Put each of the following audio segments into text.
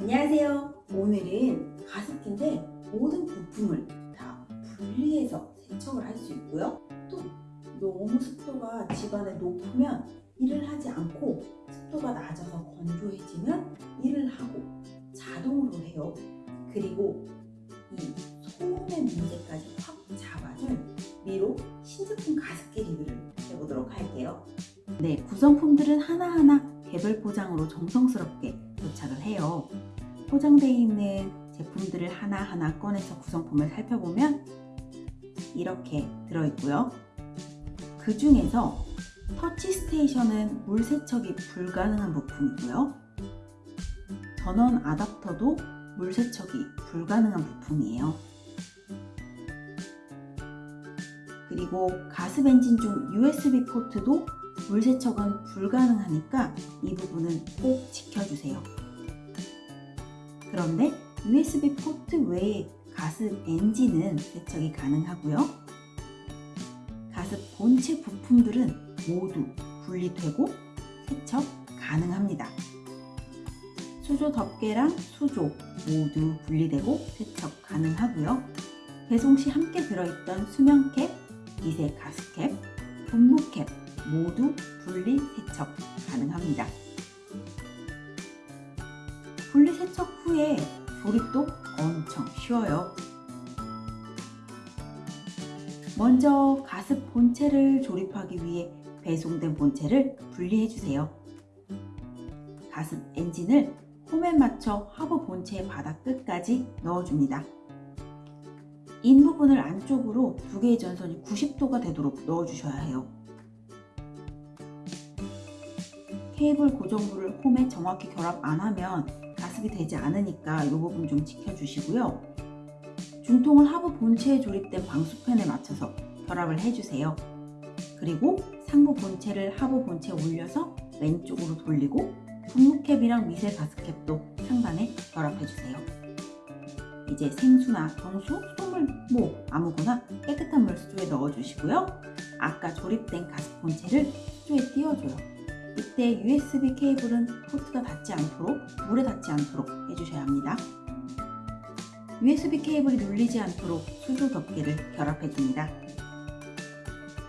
안녕하세요. 오늘은 가습기인데 모든 부품을 다 분리해서 세척을 할 수 있고요. 또 너무 습도가 집안에 높으면 일을 하지 않고 습도가 낮아서 건조해지면 일을 하고 자동으로 해요. 그리고 이 소음의 문제까지 확 잡아줄 미로 신제품 가습기 리뷰를 해보도록 할게요. 네, 구성품들은 하나하나 개별 포장으로 정성스럽게 도착을 해요. 포장되어 있는 제품들을 하나하나 꺼내서 구성품을 살펴보면 이렇게 들어있고요. 그 중에서 터치 스테이션은 물 세척이 불가능한 부품이고요. 전원 아답터도 물 세척이 불가능한 부품이에요. 그리고 가습 엔진 중 USB 포트도 물 세척은 불가능하니까 이 부분은 꼭 지켜주세요. 그런데 USB 포트 외에 가습 엔진은 세척이 가능하고요. 가습 본체 부품들은 모두 분리되고 세척 가능합니다. 수조 덮개랑 수조 모두 분리되고 세척 가능하고요. 배송 시 함께 들어있던 수면캡, 미세 가습캡, 분무캡 모두 분리 세척 가능합니다. 분리 세척 후에 조립도 엄청 쉬워요. 먼저 가습 본체를 조립하기 위해 배송된 본체를 분리해 주세요. 가습 엔진을 홈에 맞춰 하부 본체의 바닥 끝까지 넣어줍니다. 인 부분을 안쪽으로 두 개의 전선이 90도가 되도록 넣어주셔야 해요. 케이블 고정부를 홈에 정확히 결합 안 하면 가습이 되지 않으니까 이 부분 좀 지켜주시고요. 중통을 하부 본체에 조립된 방수팬에 맞춰서 결합을 해주세요. 그리고 상부 본체를 하부 본체에 올려서 왼쪽으로 돌리고 분무캡이랑 미세 가스캡도 상단에 결합해주세요. 이제 생수나 정수, 소물, 뭐 아무거나 깨끗한 물 수조에 넣어주시고요. 아까 조립된 가습 본체를 수조에 띄워줘요. 이때 USB 케이블은 포트가 닿지 않도록 물에 닿지 않도록 해주셔야 합니다. USB 케이블이 눌리지 않도록 수조 덮개를 결합해줍니다.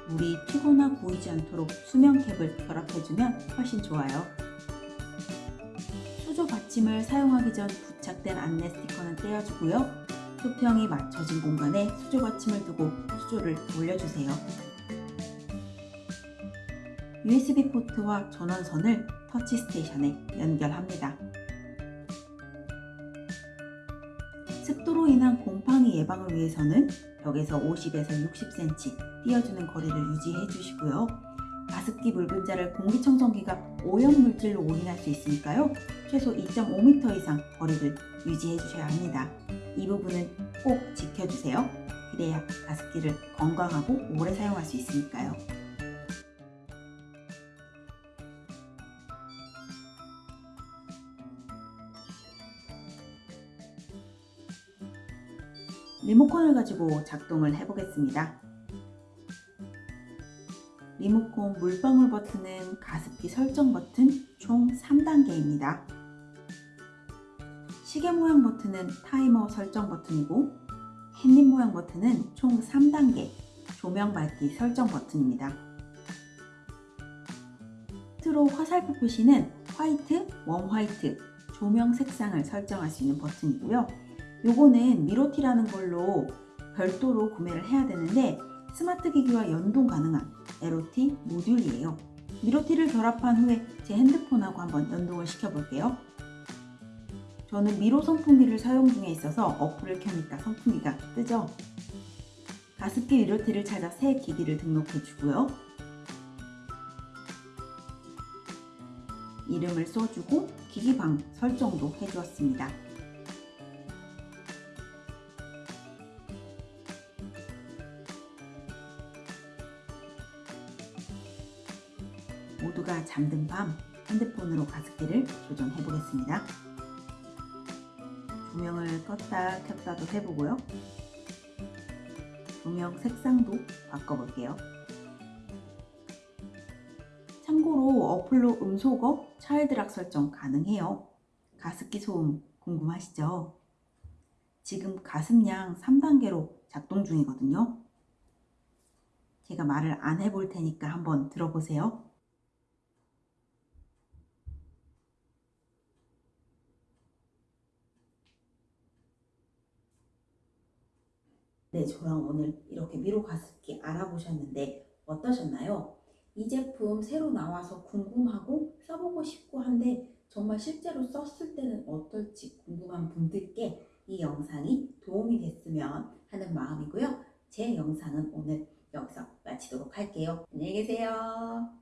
물이 튀거나 고이지 않도록 수면 캡을 결합해주면 훨씬 좋아요. 수조 받침을 사용하기 전 부착된 안내 스티커는 떼어주고요. 수평이 맞춰진 공간에 수조 받침을 두고 수조를 올려주세요. USB 포트와 전원선을 터치 스테이션에 연결합니다. 습도로 인한 곰팡이 예방을 위해서는 벽에서 50에서 60cm 띄어주는 거리를 유지해 주시고요. 가습기 묽은자를 공기청정기가 오염물질로 오인할 수 있으니까요. 최소 2.5m 이상 거리를 유지해 주셔야 합니다. 이 부분은 꼭 지켜주세요. 그래야 가습기를 건강하고 오래 사용할 수 있으니까요. 리모컨을 가지고 작동을 해보겠습니다. 리모컨 물방울 버튼은 가습기 설정 버튼 총 3단계입니다. 시계 모양 버튼은 타이머 설정 버튼이고 햇님 모양 버튼은 총 3단계 조명 밝기 설정 버튼입니다. 끝으로 화살표 표시는 white, warm white, 조명 색상을 설정할 수 있는 버튼이고요. 요거는 미로티라는 걸로 별도로 구매를 해야 되는데 스마트 기기와 연동 가능한 LOT 모듈이에요. 미로티를 결합한 후에 제 핸드폰하고 한번 연동을 시켜 볼게요. 저는 미로 선풍기를 사용 중에 있어서 어플을 켜니까 선풍기가 뜨죠. 가습기 미로티를 찾아 새 기기를 등록해 주고요. 이름을 써주고 기기방 설정도 해주었습니다. 모두가 잠든 밤 핸드폰으로 가습기를 조정해 보겠습니다. 조명을 껐다 켰다도 해보고요. 조명 색상도 바꿔볼게요. 참고로 어플로 음소거, 차일드락 설정 가능해요. 가습기 소음 궁금하시죠? 지금 가슴량 3단계로 작동 중이거든요. 제가 말을 안 해볼 테니까 한번 들어보세요. 네, 저랑 오늘 이렇게 미로 가습기 알아보셨는데 어떠셨나요? 이 제품 새로 나와서 궁금하고 써보고 싶고 한데 정말 실제로 썼을 때는 어떨지 궁금한 분들께 이 영상이 도움이 됐으면 하는 마음이고요. 제 영상은 오늘 여기서 마치도록 할게요. 안녕히 계세요.